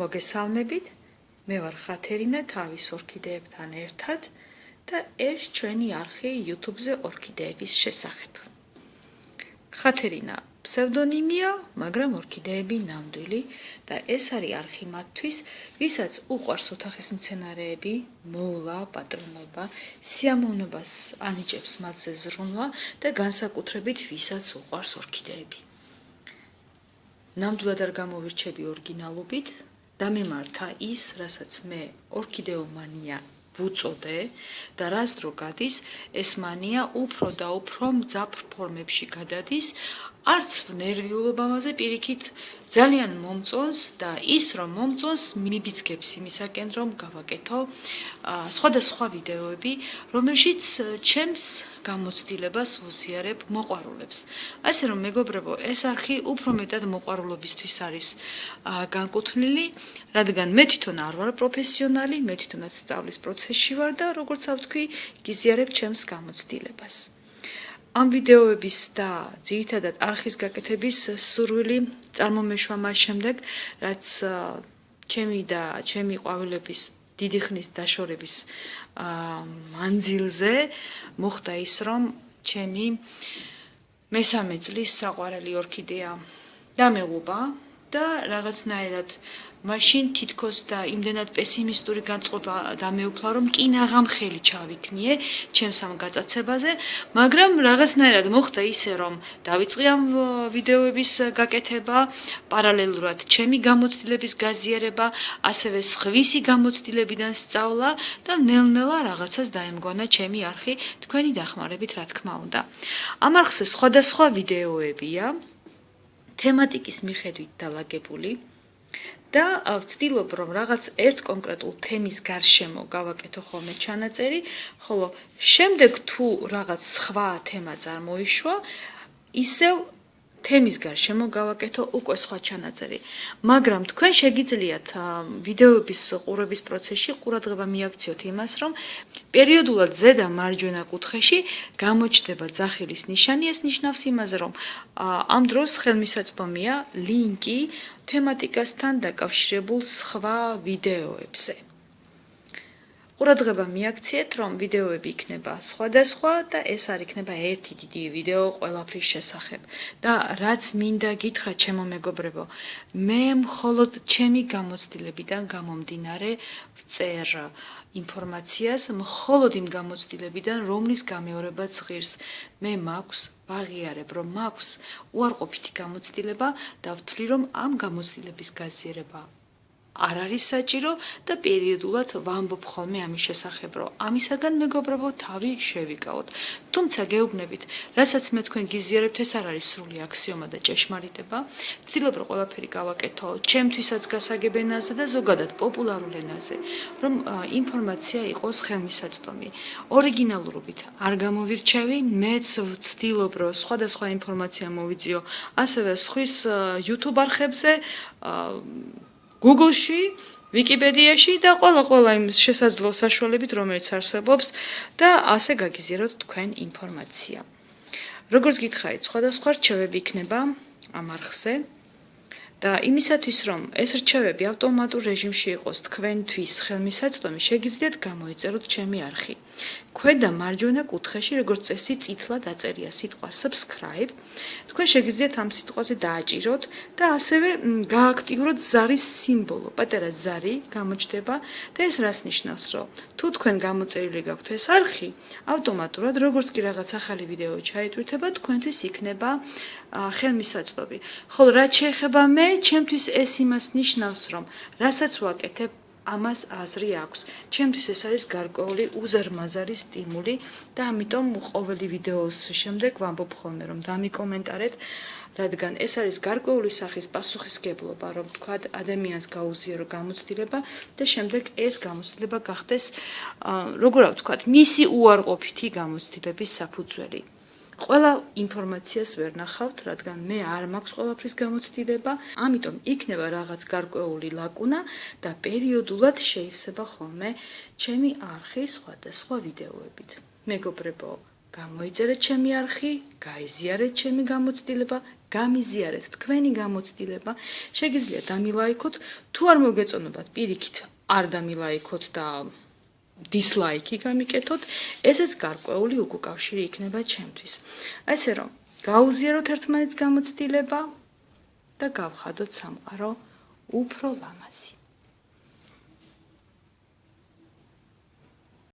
მოგესალმებით. მე ვარ ხათერინა თავის ორქიდეებთან ერთად და ეს ჩვენი არხი YouTube-ზე ორქიდეების შესახებ. ხათერინა ფსევდონიმია, მაგრამ ორქიდეები ნამდვილი და ეს არის არხი მათთვის, ვისაც უყვარს ოთახის მცენარეები, მოვლა, პატრონობა, სიამოვნებას ანიჭებს მათზე ზრუნვა და განსაკუთრებით ვისაც უყვარს ორქიდეები. ნამდვილად არ გამოვირჩები ორიგინალობით და მიმართა ის, რასაც მე ორქიდეომანია ვუწოდე და რას დრო გადის, ეს მანია უფრო და უფრო მძაფრ ფორმებში გადადის, არც ნერვიულობა მასე პირიქით ძალიან მომწონს და ის რომ მომწონს მიბიძგებს იმისაკენ რომ გავაკეთო სხვადასხვა ვიდეოები რომელშიც ჩემს გამოცდილებას ვუზიარებ მოყვარულებს. ასე რომ მეგობრებო ეს არხი უფრო მეტად მოყვარულობისთვის არის განკუთვნილი რადგან მე თვითონ არ ვარ პროფესიონალი მე თვითონაც სწავლის პროცესში ვარ და როგორც ავთქვი გიზიარებ ჩემს გამოცდილებას ამ ვიდეოების და ძირითადად არხის გაკეთების სურვილი წარმომეშვა მას შემდეგ, რაც ჩემი და ჩემი ყვავილების დიდი ხნის დაშორების მანძილზე მოხდა ის, რომ ჩემი მესამე წლის საყვარელი ორქიდეა დამეღუპა და რაღაცნაირად მაშინ თითქოს და იმდენად პესიმისტური განწყობა დამეუფლა, რომ კინაღამ ხელი ჩავიქნიე ჩემს ამ გაწაცებაზე, მაგრამ რაღაცნაირად მოხდა ისე, რომ დავიწყე ამ ვიდეოების გაკეთება, პარალელურად ჩემი გამოცდილების გაზიარება, ასევე სხვისი გამოცდილებიდან სწავლა და ნელ-ნელა რაღაცას დაემგონა ჩემი არხი თქვენი დახმარებით, რა თქმა უნდა. ამ არხზე სხვადასხვა ვიდეოებია თემატიკის მიხედვით დალაგებული. და ვცდილობ რომ რაღაც ერთ კონკრეტულ თემის გარშემო გავაკეთო ხოლმე ჩანაწერი, ხოლო შემდეგ თუ რაღაც სხვა თემა წარმოიშვა, ისევ თემის გარშემო გავაკეთო უკვე სხვა ჩანაწერი. მაგრამ თქვენ შეგიძლიათ ვიდეოების ყურების პროცესში ყურადღება მიაქციოთ იმას, რომ პერიოდულად ზედა მარჯვენა კუთხეში გამოჩნდება ძახილის ნიშანი, ეს ნიშნავს იმაზე, რომ ამ დროს ხელმისაწვდომია ლინკი თემატიკასთან დაკავშირებულ სხვა ვიდეოებზე. ყურადღება მიაქციეთ, რომ ვიდეოები იქნება სხვადასხვა და ეს არ იქნება ერთი დიდი ვიდეო ყველაფრის შესახებ. და რაც მინდა გითხრა ჩემო მეგობრებო, მე მხოლოდ ჩემი გამოცდილებიდან გამომდინარე ვწერ ინფორმაციას, მხოლოდ იმ გამოცდილებიდან, რომლის გამეორებაც ღირს. მე მაქვს ვაღიარებ, რომ მაქვს უარყოფითი გამოცდილება და ვთვლი, რომ ამ გამოცდილების გაზიარება არ არის საჭირო და პერიოდულად ვამბობ ხოლმე ამის შესახებ, რომ ამისაგან მეგობრებო თავი შევიკავოთ. თუმცა გეუბნებით, რასაც მე თქვენ გიზიარებთ, ეს არ არის სრული აქსიომა და ჭეშმარიტება. ვცდილობ რომ ყველაფერი გავაკეთო ჩემთვისაც გასაგებ ენაზე და ზოგადად პოპულარულ ენაზე, რომ ინფორმაცია იყოს ხელმისაწვდომი. ორიგინალურობით არ გამოვირჩევი, მეც ვცდილობ რომ სხვადასხვა ინფორმაცია მოვიძიო, ასევე სხვის YouTube არხებზე Google-ში, Wikipedia-ში და ყველა-ყველა იმ შესაძლო საშუალებით, რომელიც არსებობს და ასე გაგიზიაროთ თქვენ ინფორმაცია. როგორც გითხარით, სხვადასხვა რჩევები იქნება ამ არხზე. და იმისათვის რომ ეს რჩევები ავტომატურ რეჟიმში იყოს თქვენთვის ხელმისაწვდომი, შეგიძლიათ გამოიწეროთ ჩემი არხი. ქვედა მარჯვენა კუთხეში, როგორც წესი, წითლა დაწერია სიტყვა subscribe. თქვენ შეგიძლიათ ამ სიტყვაზე დააჭიროთ და ასევე გააქტიუროთ ზარის სიმბოლო. პატარა ზარი გამოჩნდება და ეს რას ნიშნავს, რომ თუ თქვენ გამოწერილი გაქვთ ეს არხი, ავტომატურად, როგორც კი რაღაც ახალი ვიდეო ჩაიტვირთება, თქვენთვის იქნება ხელმისაწვდომი. ხოლო რაც შეეხება მე, ჩემთვის ეს იმას ნიშნავს, რომ რასაც ვაკეთებ ამას აზრი აქვს. ჩემთვის ეს არის გარკვეული უზარმაზარი სტიმული და ამიტომ ყოველი ვიდეოს შემდეგ ვამბობ ხოლმე, რომ დამიკომენტარეთ, რადგან ეს არის გარკვეული სახის პასუხისგებლობა, რომ თქვა ადამიანს გაუზიარო გამოცდილება და შემდეგ ეს გამოცდილება გახდეს, როგორ ვთქვა, მისი უარყოფითი გამოცდილების საფუძველი. ყველა ინფორმაციას ვერ ნახავთ, რადგან მე არ მაქვს ყველაფრის გამოცდილება, ამიტომ იქნება რაღაც გარკვეული ლაკუნა და პერიოდულად შეივსება ხოლმე ჩემი არხი სხვადასხვა ვიდეოებით. მეგობრებო, გამოიწერეთ ჩემი არხი, გაიზიარეთ ჩემი გამოცდილება, გამიზიარეთ თქვენი გამოცდილება. შეგიძლიათ დამილაიქოთ, თუ არ მოგეწონებათ პირიქით, არ დამილაიქოთ და დისლაიკი გამიკეთოთ, ესეც გარკვეული უკავშირი იქნება ჩემთვის. ასე რომ, გაუზიაროთ ერთმანეთს გამოცდილება და გავხადოთ სამყარო უფრო ლამაზი.